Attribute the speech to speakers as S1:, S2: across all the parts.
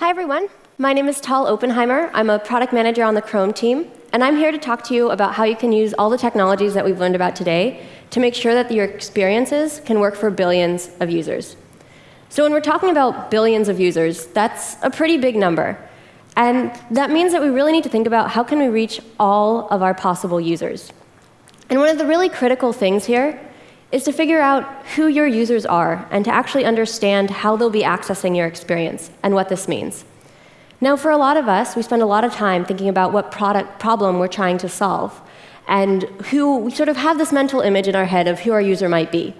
S1: Hi, everyone. My name is Tal Oppenheimer. I'm a product manager on the Chrome team, and I'm here to talk to you about how you can use all the technologies that we've learned about today to make sure that your experiences can work for billions of users. So when we're talking about billions of users, that's a pretty big number. And that means that we really need to think about how can we reach all of our possible users. And one of the really critical things here is to figure out who your users are and to actually understand how they'll be accessing your experience and what this means. Now, for a lot of us, we spend a lot of time thinking about what product problem we're trying to solve and who we sort of have this mental image in our head of who our user might be.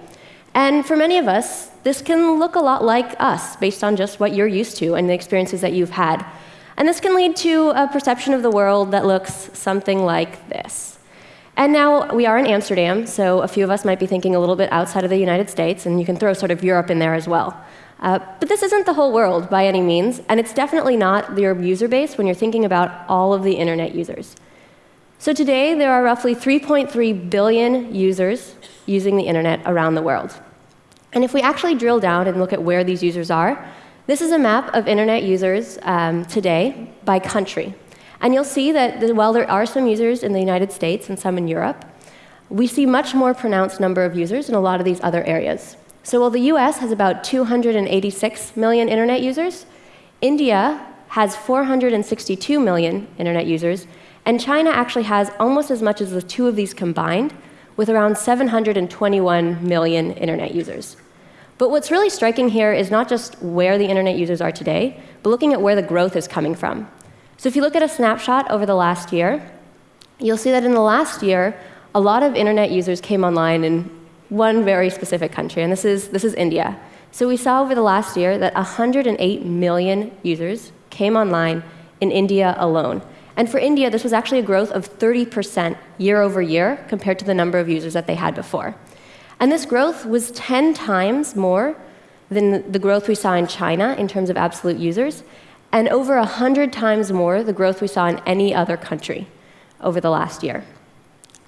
S1: And for many of us, this can look a lot like us based on just what you're used to and the experiences that you've had. And this can lead to a perception of the world that looks something like this. And now we are in Amsterdam, so a few of us might be thinking a little bit outside of the United States, and you can throw sort of Europe in there as well. Uh, but this isn't the whole world by any means, and it's definitely not your user base when you're thinking about all of the internet users. So today, there are roughly 3.3 billion users using the internet around the world. And if we actually drill down and look at where these users are, this is a map of internet users um, today by country. And you'll see that while there are some users in the United States and some in Europe, we see much more pronounced number of users in a lot of these other areas. So while the US has about 286 million internet users, India has 462 million internet users, and China actually has almost as much as the two of these combined, with around 721 million internet users. But what's really striking here is not just where the internet users are today, but looking at where the growth is coming from. So if you look at a snapshot over the last year, you'll see that in the last year, a lot of internet users came online in one very specific country, and this is, this is India. So we saw over the last year that 108 million users came online in India alone. And for India, this was actually a growth of 30% year over year compared to the number of users that they had before. And this growth was 10 times more than the growth we saw in China in terms of absolute users, and over 100 times more the growth we saw in any other country over the last year.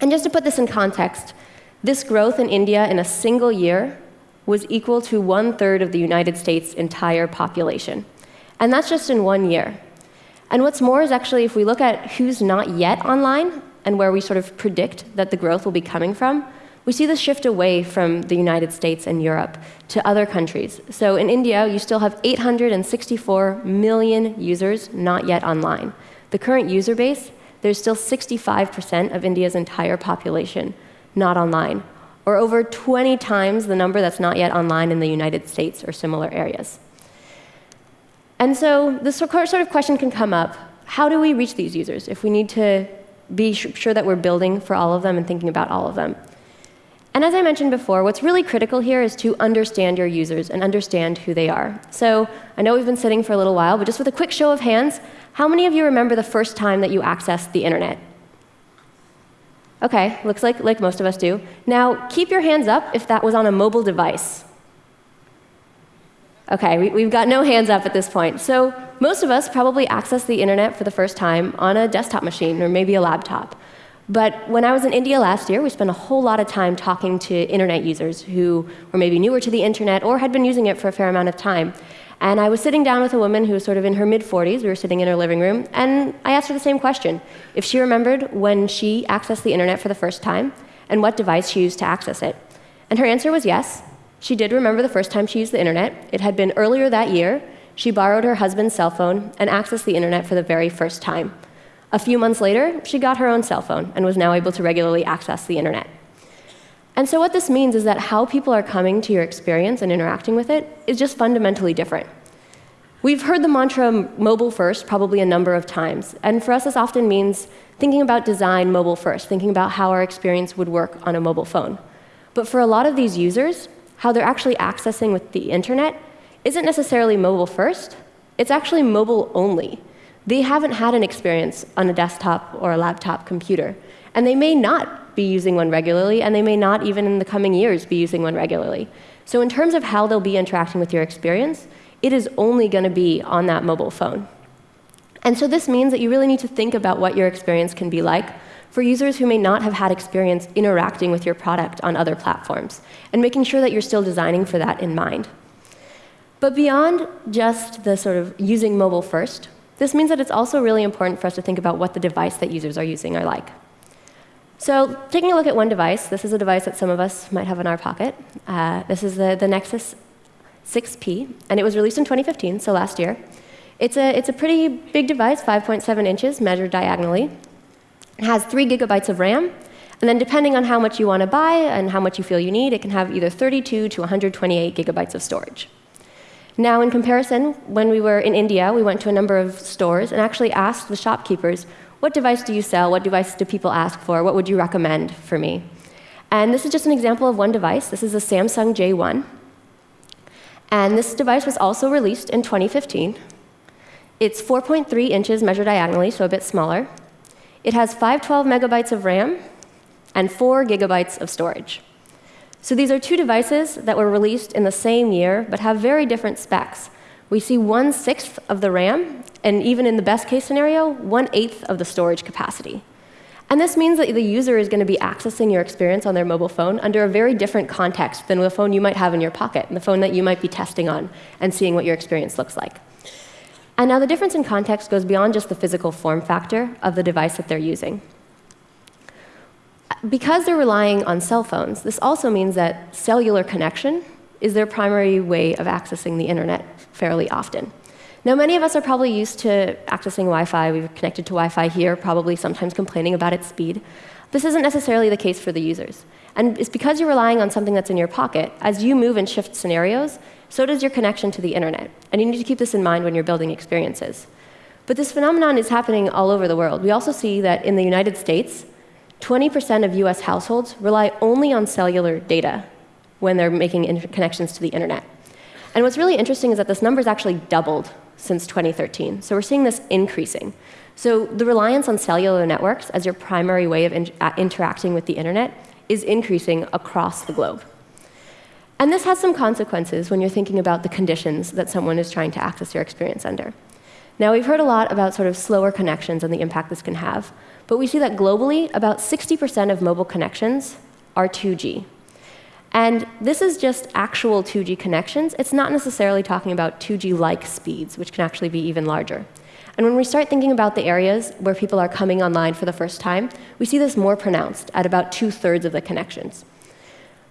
S1: And just to put this in context, this growth in India in a single year was equal to one third of the United States' entire population. And that's just in one year. And what's more is actually, if we look at who's not yet online and where we sort of predict that the growth will be coming from, we see this shift away from the United States and Europe to other countries. So in India, you still have 864 million users not yet online. The current user base, there's still 65% of India's entire population not online, or over 20 times the number that's not yet online in the United States or similar areas. And so this sort of question can come up. How do we reach these users if we need to be sure that we're building for all of them and thinking about all of them? And as I mentioned before, what's really critical here is to understand your users and understand who they are. So I know we've been sitting for a little while, but just with a quick show of hands, how many of you remember the first time that you accessed the internet? OK, looks like, like most of us do. Now, keep your hands up if that was on a mobile device. OK, we, have got no hands up at this point. So most of us probably accessed the internet for the first time on a desktop machine or maybe a laptop. But when I was in India last year, we spent a whole lot of time talking to internet users who were maybe newer to the internet or had been using it for a fair amount of time. And I was sitting down with a woman who was sort of in her mid 40s. We were sitting in her living room, and I asked her the same question if she remembered when she accessed the internet for the first time and what device she used to access it. And her answer was yes. She did remember the first time she used the internet. It had been earlier that year. She borrowed her husband's cell phone and accessed the internet for the very first time. A few months later, she got her own cell phone and was now able to regularly access the internet. And so what this means is that how people are coming to your experience and interacting with it is just fundamentally different. We've heard the mantra mobile first probably a number of times, and for us this often means thinking about design mobile first, thinking about how our experience would work on a mobile phone. But for a lot of these users, how they're actually accessing with the internet isn't necessarily mobile first, it's actually mobile only they haven't had an experience on a desktop or a laptop computer. And they may not be using one regularly, and they may not even in the coming years be using one regularly. So in terms of how they'll be interacting with your experience, it is only going to be on that mobile phone. And so this means that you really need to think about what your experience can be like for users who may not have had experience interacting with your product on other platforms, and making sure that you're still designing for that in mind. But beyond just the sort of using mobile first, this means that it's also really important for us to think about what the device that users are using are like. So taking a look at one device, this is a device that some of us might have in our pocket. Uh, this is the, the Nexus 6P, and it was released in 2015, so last year. It's a, it's a pretty big device, 5.7 inches, measured diagonally. It has 3 gigabytes of RAM, and then depending on how much you want to buy and how much you feel you need, it can have either 32 to 128 gigabytes of storage. Now, in comparison, when we were in India, we went to a number of stores and actually asked the shopkeepers, what device do you sell? What device do people ask for? What would you recommend for me? And this is just an example of one device. This is a Samsung J1. And this device was also released in 2015. It's 4.3 inches measured diagonally, so a bit smaller. It has 512 megabytes of RAM and 4 gigabytes of storage. So these are two devices that were released in the same year, but have very different specs. We see one sixth of the RAM and even in the best case scenario, one eighth of the storage capacity. And this means that the user is going to be accessing your experience on their mobile phone under a very different context than the phone you might have in your pocket, and the phone that you might be testing on and seeing what your experience looks like. And now the difference in context goes beyond just the physical form factor of the device that they're using. Because they're relying on cell phones, this also means that cellular connection is their primary way of accessing the internet fairly often. Now, many of us are probably used to accessing Wi-Fi. We've connected to Wi-Fi here, probably sometimes complaining about its speed. This isn't necessarily the case for the users. And it's because you're relying on something that's in your pocket. As you move and shift scenarios, so does your connection to the internet. And you need to keep this in mind when you're building experiences. But this phenomenon is happening all over the world. We also see that in the United States, 20% of US households rely only on cellular data when they're making connections to the internet. And what's really interesting is that this number has actually doubled since 2013. So we're seeing this increasing. So the reliance on cellular networks as your primary way of in uh, interacting with the internet is increasing across the globe. And this has some consequences when you're thinking about the conditions that someone is trying to access your experience under. Now, we've heard a lot about sort of slower connections and the impact this can have, but we see that globally, about 60% of mobile connections are 2G. And this is just actual 2G connections. It's not necessarily talking about 2G-like speeds, which can actually be even larger. And when we start thinking about the areas where people are coming online for the first time, we see this more pronounced at about two-thirds of the connections.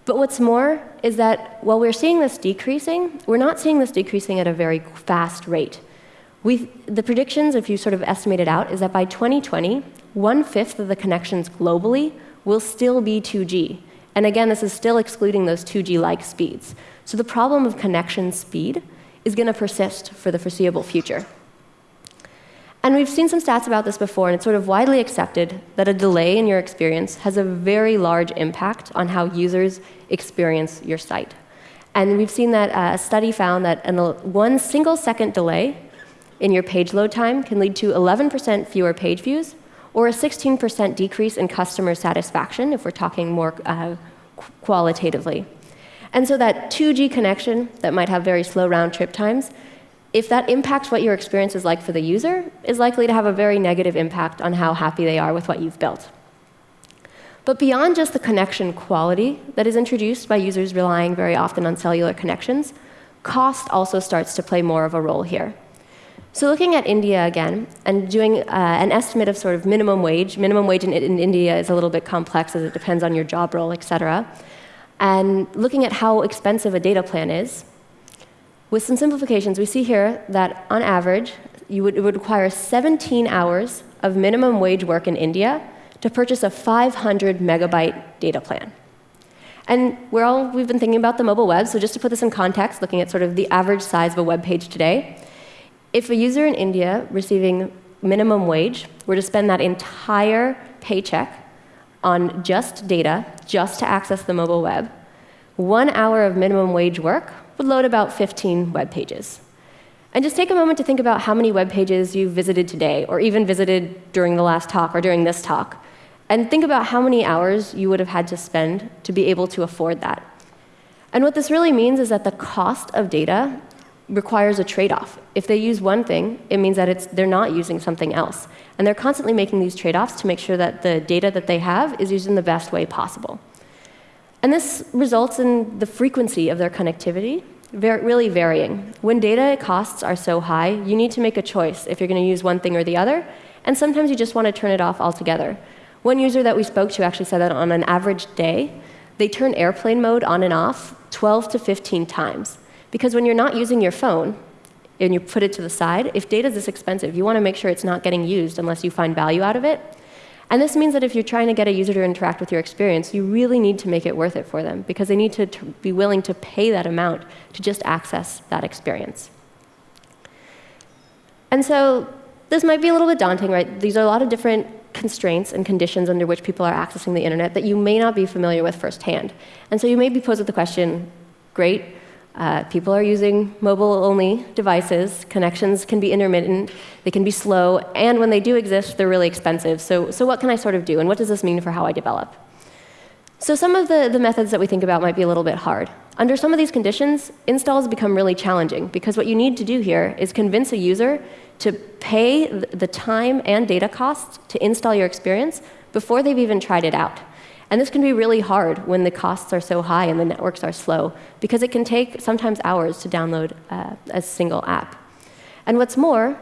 S1: But what's more is that while we're seeing this decreasing, we're not seeing this decreasing at a very fast rate. We, the predictions, if you sort of estimate it out, is that by 2020, one-fifth of the connections globally will still be 2G. And again, this is still excluding those 2G-like speeds. So the problem of connection speed is going to persist for the foreseeable future. And we've seen some stats about this before, and it's sort of widely accepted that a delay in your experience has a very large impact on how users experience your site. And we've seen that uh, a study found that one single second delay in your page load time can lead to 11% fewer page views or a 16% decrease in customer satisfaction if we're talking more uh, qualitatively. And so that 2G connection that might have very slow round trip times, if that impacts what your experience is like for the user, is likely to have a very negative impact on how happy they are with what you've built. But beyond just the connection quality that is introduced by users relying very often on cellular connections, cost also starts to play more of a role here. So looking at India again and doing uh, an estimate of sort of minimum wage. Minimum wage in, in, India is a little bit complex as it depends on your job role, et cetera. And looking at how expensive a data plan is, with some simplifications, we see here that on average, would, it would require 17 hours of minimum wage work in India to purchase a 500 megabyte data plan. And we're all, we've been thinking about the mobile web, so just to put this in context, looking at sort of the average size of a web page today, if a user in India receiving minimum wage were to spend that entire paycheck on just data, just to access the mobile web, one hour of minimum wage work would load about 15 web pages. And just take a moment to think about how many web pages you've visited today, or even visited during the last talk or during this talk. And think about how many hours you would have had to spend to be able to afford that. And what this really means is that the cost of data requires a trade-off. If they use one thing, it means that it's, they're not using something else. And they're constantly making these trade-offs to make sure that the data that they have is used in the best way possible. And this results in the frequency of their connectivity really varying. When data costs are so high, you need to make a choice if you're going to use one thing or the other, and sometimes you just want to turn it off altogether. One user that we spoke to actually said that on an average day, they turn airplane mode on and off 12 to 15 times. Because when you're not using your phone and you put it to the side, if data is this expensive, you want to make sure it's not getting used unless you find value out of it. And this means that if you're trying to get a user to interact with your experience, you really need to make it worth it for them because they need to be willing to pay that amount to just access that experience. And so this might be a little bit daunting, right? These are a lot of different constraints and conditions under which people are accessing the internet that you may not be familiar with firsthand. And so you may be posed with the question, great, uh, people are using mobile-only devices. Connections can be intermittent. They can be slow. And when they do exist, they're really expensive. So, so what can I sort of do? And what does this mean for how I develop? So some of the, the methods that we think about might be a little bit hard. Under some of these conditions, installs become really challenging because what you need to do here is convince a user to pay the time and data costs to install your experience before they've even tried it out. And this can be really hard when the costs are so high and the networks are slow, because it can take sometimes hours to download uh, a single app. And what's more,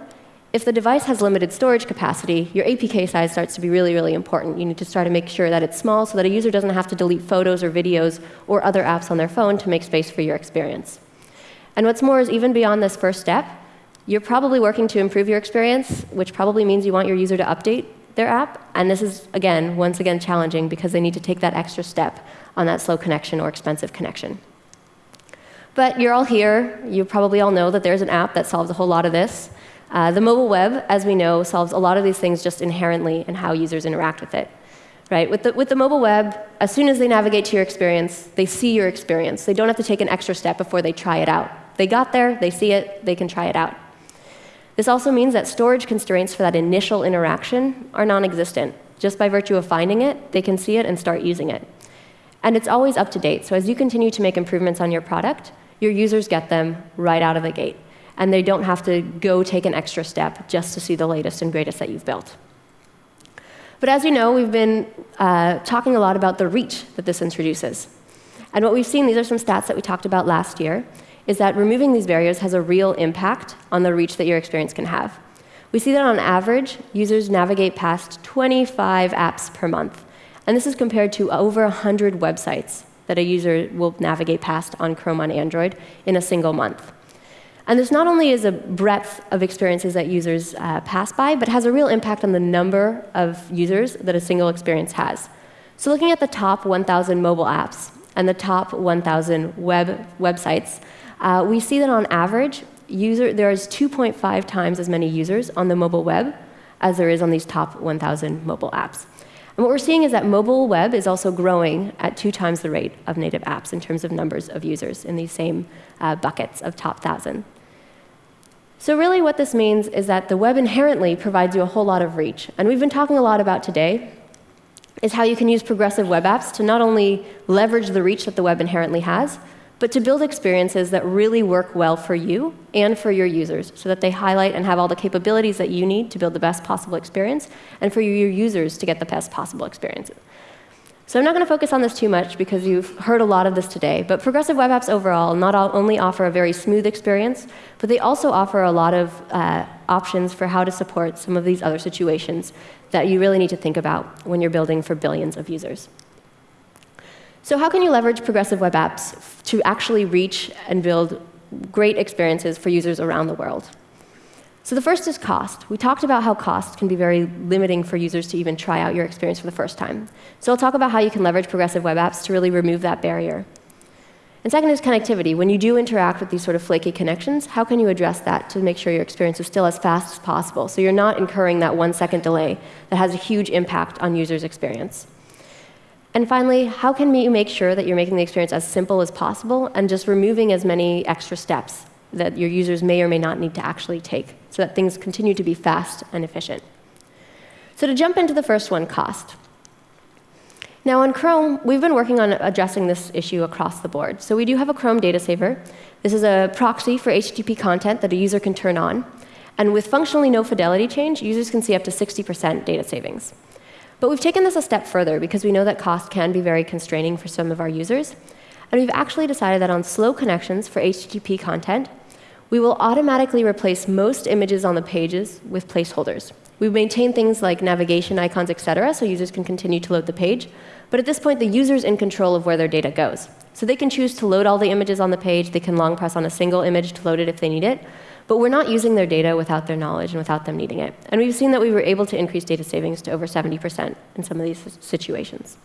S1: if the device has limited storage capacity, your APK size starts to be really, really important. You need to start to make sure that it's small so that a user doesn't have to delete photos or videos or other apps on their phone to make space for your experience. And what's more is even beyond this first step, you're probably working to improve your experience, which probably means you want your user to update their app. And this is, again, once again challenging because they need to take that extra step on that slow connection or expensive connection. But you're all here. You probably all know that there's an app that solves a whole lot of this. Uh, the mobile web, as we know, solves a lot of these things just inherently in how users interact with it. Right? With the, with the mobile web, as soon as they navigate to your experience, they see your experience. They don't have to take an extra step before they try it out. They got there, they see it, they can try it out. This also means that storage constraints for that initial interaction are non-existent. Just by virtue of finding it, they can see it and start using it. And it's always up to date. So as you continue to make improvements on your product, your users get them right out of the gate. And they don't have to go take an extra step just to see the latest and greatest that you've built. But as you know, we've been uh, talking a lot about the reach that this introduces. And what we've seen, these are some stats that we talked about last year, is that removing these barriers has a real impact on the reach that your experience can have. We see that on average, users navigate past 25 apps per month. And this is compared to over 100 websites that a user will navigate past on Chrome on Android in a single month. And this not only is a breadth of experiences that users uh, pass by, but has a real impact on the number of users that a single experience has. So looking at the top 1,000 mobile apps and the top 1,000 web websites, uh, we see that on average, user, there's 2.5 times as many users on the mobile web as there is on these top 1,000 mobile apps. And what we're seeing is that mobile web is also growing at two times the rate of native apps in terms of numbers of users in these same uh, buckets of top 1,000. So really what this means is that the web inherently provides you a whole lot of reach. And we've been talking a lot about today is how you can use progressive web apps to not only leverage the reach that the web inherently has, but to build experiences that really work well for you and for your users so that they highlight and have all the capabilities that you need to build the best possible experience and for your users to get the best possible experiences. So I'm not going to focus on this too much because you've heard a lot of this today, but progressive web apps overall not only offer a very smooth experience, but they also offer a lot of uh, options for how to support some of these other situations that you really need to think about when you're building for billions of users. So how can you leverage progressive web apps to actually reach and build great experiences for users around the world? So the first is cost. We talked about how cost can be very limiting for users to even try out your experience for the first time. So I'll talk about how you can leverage progressive web apps to really remove that barrier. And second is connectivity. When you do interact with these sort of flaky connections, how can you address that to make sure your experience is still as fast as possible so you're not incurring that one second delay that has a huge impact on users' experience? And finally, how can you make sure that you're making the experience as simple as possible and just removing as many extra steps that your users may or may not need to actually take so that things continue to be fast and efficient? So to jump into the first one, cost. Now on Chrome, we've been working on addressing this issue across the board. So we do have a Chrome data saver. This is a proxy for HTTP content that a user can turn on. And with functionally no fidelity change, users can see up to 60% data savings. But we've taken this a step further because we know that cost can be very constraining for some of our users. And we've actually decided that on slow connections for HTTP content, we will automatically replace most images on the pages with placeholders. We maintain things like navigation icons, et cetera, so users can continue to load the page. But at this point, the user's in control of where their data goes. So they can choose to load all the images on the page. They can long press on a single image to load it if they need it. But we're not using their data without their knowledge and without them needing it. And we've seen that we were able to increase data savings to over 70% in some of these situations.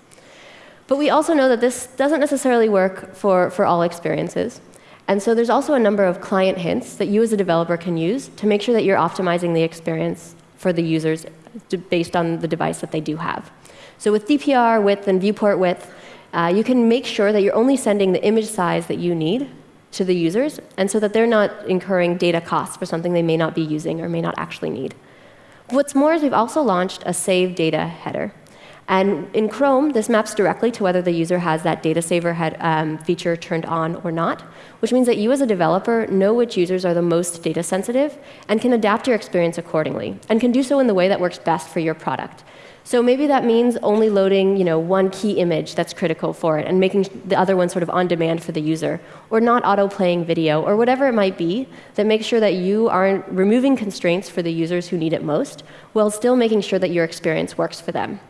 S1: But we also know that this doesn't necessarily work for, for all experiences. And so there's also a number of client hints that you as a developer can use to make sure that you're optimizing the experience for the users based on the device that they do have. So with DPR width and viewport width, uh, you can make sure that you're only sending the image size that you need to the users, and so that they're not incurring data costs for something they may not be using or may not actually need. What's more is we've also launched a save data header. And in Chrome, this maps directly to whether the user has that data saver head, um, feature turned on or not, which means that you as a developer know which users are the most data sensitive and can adapt your experience accordingly, and can do so in the way that works best for your product. So maybe that means only loading you know, one key image that's critical for it and making the other one sort of on demand for the user, or not auto-playing video, or whatever it might be that makes sure that you aren't removing constraints for the users who need it most, while still making sure that your experience works for them.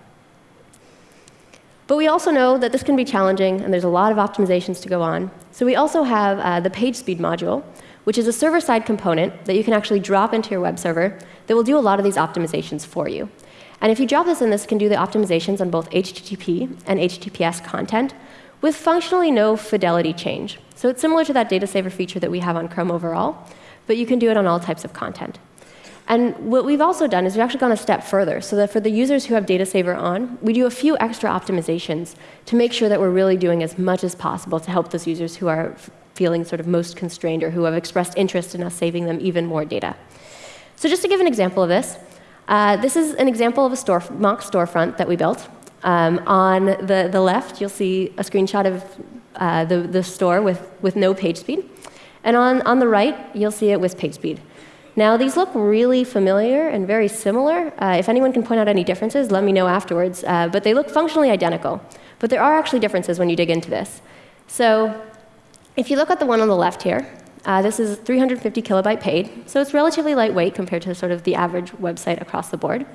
S1: But we also know that this can be challenging, and there's a lot of optimizations to go on. So we also have uh, the page speed module, which is a server-side component that you can actually drop into your web server that will do a lot of these optimizations for you. And if you drop this in, this can do the optimizations on both HTTP and HTTPS content with functionally no fidelity change. So it's similar to that data saver feature that we have on Chrome overall, but you can do it on all types of content. And what we've also done is we've actually gone a step further, so that for the users who have data saver on, we do a few extra optimizations to make sure that we're really doing as much as possible to help those users who are feeling sort of most constrained or who have expressed interest in us saving them even more data. So just to give an example of this, uh, this is an example of a store, mock storefront that we built. Um, on the, the left, you'll see a screenshot of uh, the, the store with, with no page speed. And on, on the right, you'll see it with page speed. Now, these look really familiar and very similar. Uh, if anyone can point out any differences, let me know afterwards. Uh, but they look functionally identical. But there are actually differences when you dig into this. So if you look at the one on the left here, uh, this is 350 kilobyte paid, so it's relatively lightweight compared to sort of the average website across the board.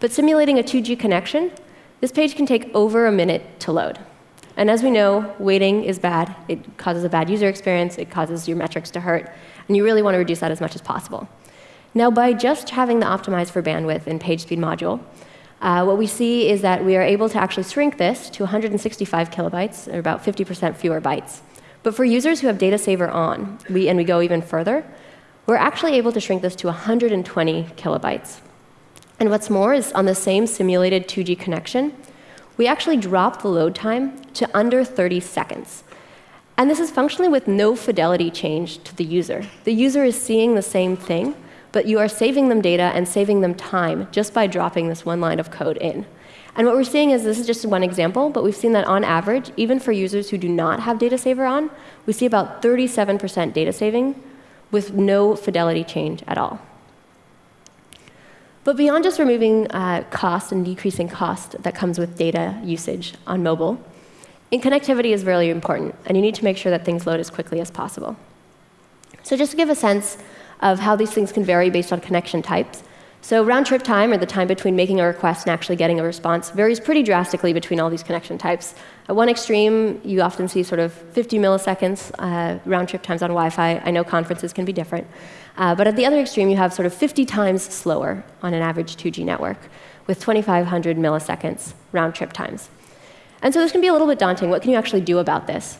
S1: But simulating a 2G connection, this page can take over a minute to load. And as we know, waiting is bad. It causes a bad user experience. It causes your metrics to hurt. And you really want to reduce that as much as possible. Now, by just having the optimize for bandwidth in PageSpeed module, uh, what we see is that we are able to actually shrink this to 165 kilobytes, or about 50% fewer bytes. But for users who have data saver on, we, and we go even further, we're actually able to shrink this to 120 kilobytes. And what's more is on the same simulated 2G connection, we actually drop the load time to under 30 seconds. And this is functionally with no fidelity change to the user. The user is seeing the same thing, but you are saving them data and saving them time just by dropping this one line of code in. And what we're seeing is this is just one example, but we've seen that on average, even for users who do not have data saver on, we see about 37% data saving with no fidelity change at all. But beyond just removing uh, cost and decreasing cost that comes with data usage on mobile, in connectivity is really important, and you need to make sure that things load as quickly as possible. So just to give a sense of how these things can vary based on connection types, so round trip time, or the time between making a request and actually getting a response, varies pretty drastically between all these connection types. At one extreme, you often see sort of 50 milliseconds uh, round trip times on Wi-Fi. I know conferences can be different. Uh, but at the other extreme, you have sort of 50 times slower on an average 2G network with 2,500 milliseconds round trip times. And so this can be a little bit daunting. What can you actually do about this?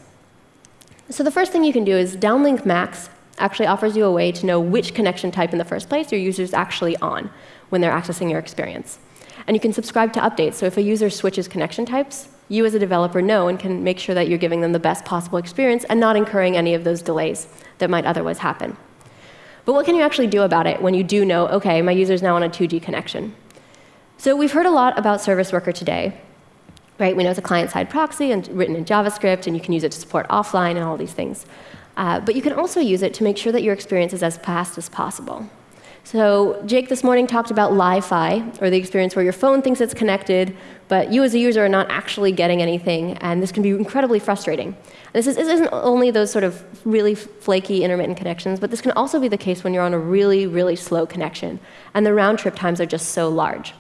S1: So the first thing you can do is downlink max actually offers you a way to know which connection type in the first place your user is actually on when they're accessing your experience. And you can subscribe to updates. So if a user switches connection types, you as a developer know and can make sure that you're giving them the best possible experience and not incurring any of those delays that might otherwise happen. But what can you actually do about it when you do know, OK, my user is now on a 2G connection? So we've heard a lot about Service Worker today. Right? We know it's a client-side proxy and written in JavaScript, and you can use it to support offline and all these things. Uh, but you can also use it to make sure that your experience is as fast as possible. So Jake this morning talked about Lie-Fi, or the experience where your phone thinks it's connected, but you as a user are not actually getting anything, and this can be incredibly frustrating. And this, is, this isn't only those sort of really flaky intermittent connections, but this can also be the case when you're on a really, really slow connection, and the round trip times are just so large.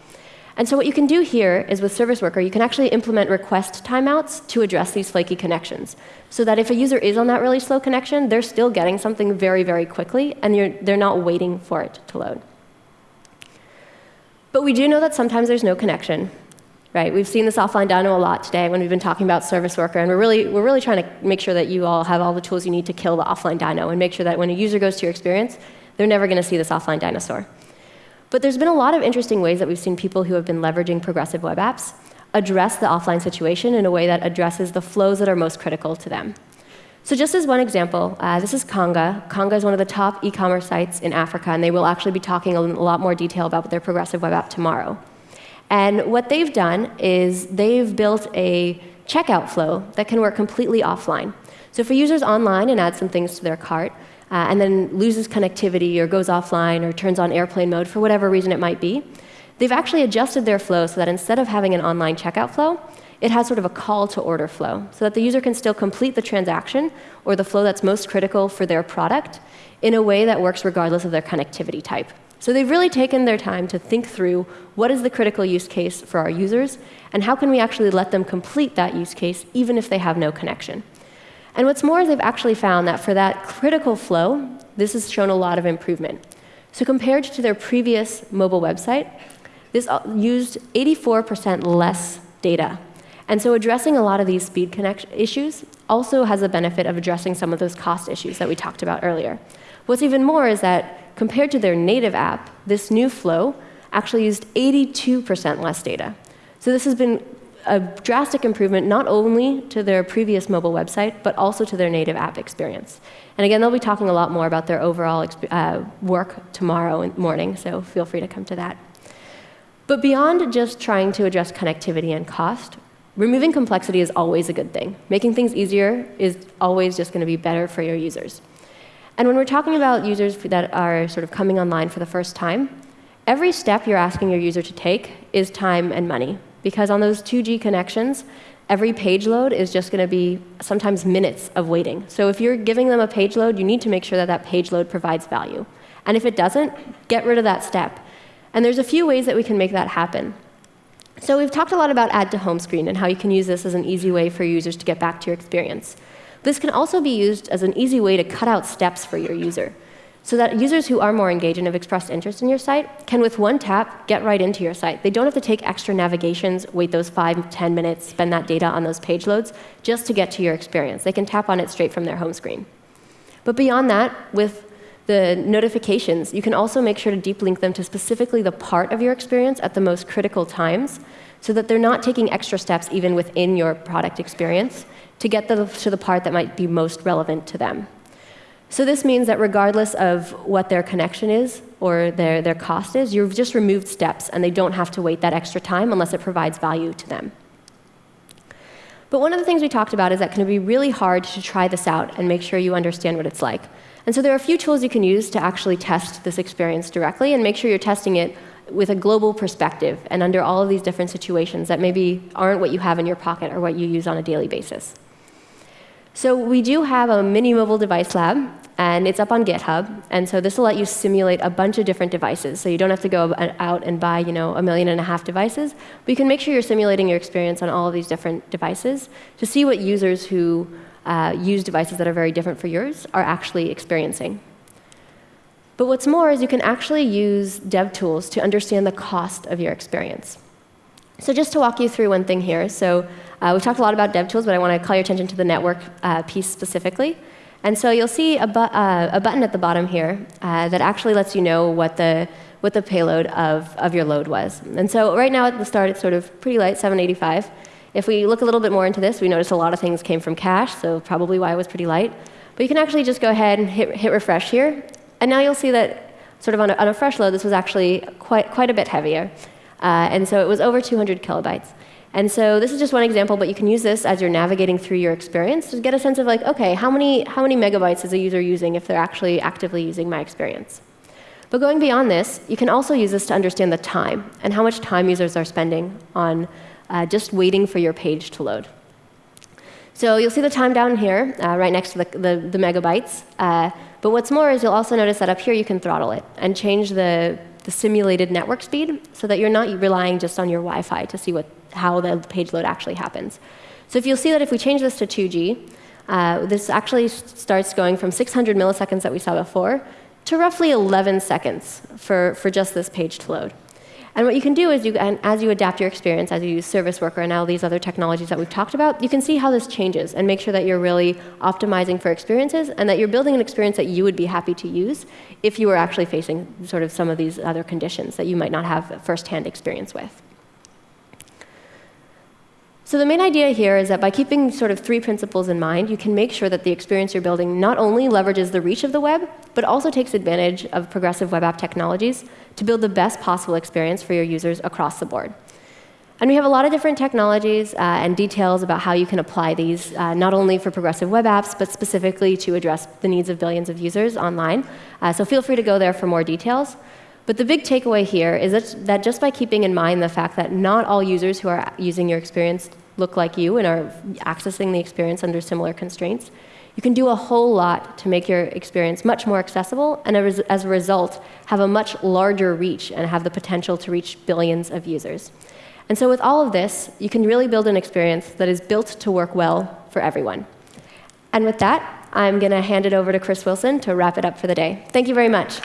S1: And so what you can do here is with Service Worker, you can actually implement request timeouts to address these flaky connections. So that if a user is on that really slow connection, they're still getting something very, very quickly, and they're not waiting for it to load. But we do know that sometimes there's no connection. Right? We've seen this offline dino a lot today when we've been talking about Service Worker, and we're really, we're really trying to make sure that you all have all the tools you need to kill the offline dino and make sure that when a user goes to your experience, they're never going to see this offline dinosaur. But there's been a lot of interesting ways that we've seen people who have been leveraging progressive web apps address the offline situation in a way that addresses the flows that are most critical to them. So just as one example, uh, this is Konga. Konga is one of the top e-commerce sites in Africa, and they will actually be talking a lot more detail about their progressive web app tomorrow. And what they've done is they've built a checkout flow that can work completely offline. So for user's online and add some things to their cart, uh, and then loses connectivity or goes offline or turns on airplane mode for whatever reason it might be, they've actually adjusted their flow so that instead of having an online checkout flow, it has sort of a call to order flow so that the user can still complete the transaction or the flow that's most critical for their product in a way that works regardless of their connectivity type. So they've really taken their time to think through what is the critical use case for our users and how can we actually let them complete that use case even if they have no connection. And what's more, they've actually found that for that critical flow, this has shown a lot of improvement. So compared to their previous mobile website, this uh, used 84% less data. And so addressing a lot of these speed connection issues also has the benefit of addressing some of those cost issues that we talked about earlier. What's even more is that compared to their native app, this new flow actually used 82% less data. So this has been a drastic improvement not only to their previous mobile website, but also to their native app experience. And again, they'll be talking a lot more about their overall uh, work tomorrow morning, so feel free to come to that. But beyond just trying to address connectivity and cost, removing complexity is always a good thing. Making things easier is always just going to be better for your users. And when we're talking about users that are sort of coming online for the first time, every step you're asking your user to take is time and money because on those 2G connections, every page load is just going to be sometimes minutes of waiting. So if you're giving them a page load, you need to make sure that that page load provides value. And if it doesn't, get rid of that step. And there's a few ways that we can make that happen. So we've talked a lot about add to home screen and how you can use this as an easy way for users to get back to your experience. This can also be used as an easy way to cut out steps for your user so that users who are more engaged and have expressed interest in your site can, with one tap, get right into your site. They don't have to take extra navigations, wait those five, ten minutes, spend that data on those page loads just to get to your experience. They can tap on it straight from their home screen. But beyond that, with the notifications, you can also make sure to deep link them to specifically the part of your experience at the most critical times so that they're not taking extra steps even within your product experience to get the, to the part that might be most relevant to them. So this means that regardless of what their connection is or their, their cost is, you've just removed steps and they don't have to wait that extra time unless it provides value to them. But one of the things we talked about is that it can be really hard to try this out and make sure you understand what it's like. And so there are a few tools you can use to actually test this experience directly and make sure you're testing it with a global perspective and under all of these different situations that maybe aren't what you have in your pocket or what you use on a daily basis. So we do have a mini mobile device lab, and it's up on GitHub. And so this will let you simulate a bunch of different devices. So you don't have to go out and buy, you know, a million and a half devices, but you can make sure you're simulating your experience on all of these different devices to see what users who uh, use devices that are very different for yours are actually experiencing. But what's more is you can actually use dev tools to understand the cost of your experience. So just to walk you through one thing here. So uh, we've talked a lot about dev tools, but I want to call your attention to the network uh, piece specifically. And so you'll see a, bu uh, a button at the bottom here uh, that actually lets you know what the, what the payload of, of your load was. And so right now at the start, it's sort of pretty light, 785. If we look a little bit more into this, we notice a lot of things came from cache, so probably why it was pretty light. But you can actually just go ahead and hit, hit refresh here. And now you'll see that sort of on a, on a fresh load, this was actually quite, quite a bit heavier. Uh, and so it was over 200 kilobytes. And so this is just one example, but you can use this as you're navigating through your experience to get a sense of like, okay, how many, how many megabytes is a user using if they're actually actively using my experience? But going beyond this, you can also use this to understand the time and how much time users are spending on uh, just waiting for your page to load. So you'll see the time down here, uh, right next to the, the, the megabytes. Uh, but what's more is you'll also notice that up here you can throttle it and change the, the simulated network speed so that you're not relying just on your Wi-Fi to see what, how the page load actually happens. So if you'll see that if we change this to 2G, uh, this actually starts going from 600 milliseconds that we saw before to roughly 11 seconds for, for just this page to load. And what you can do is, you, as you adapt your experience, as you use Service Worker and all these other technologies that we've talked about, you can see how this changes and make sure that you're really optimizing for experiences and that you're building an experience that you would be happy to use if you were actually facing sort of some of these other conditions that you might not have firsthand experience with. So the main idea here is that by keeping sort of three principles in mind, you can make sure that the experience you're building not only leverages the reach of the web, but also takes advantage of progressive web app technologies to build the best possible experience for your users across the board. And we have a lot of different technologies uh, and details about how you can apply these, uh, not only for progressive web apps, but specifically to address the needs of billions of users online. Uh, so feel free to go there for more details. But the big takeaway here is that, that just by keeping in mind the fact that not all users who are using your experience look like you and are accessing the experience under similar constraints, you can do a whole lot to make your experience much more accessible and as a result have a much larger reach and have the potential to reach billions of users. And so with all of this, you can really build an experience that is built to work well for everyone. And with that, I'm going to hand it over to Chris Wilson to wrap it up for the day. Thank you very much.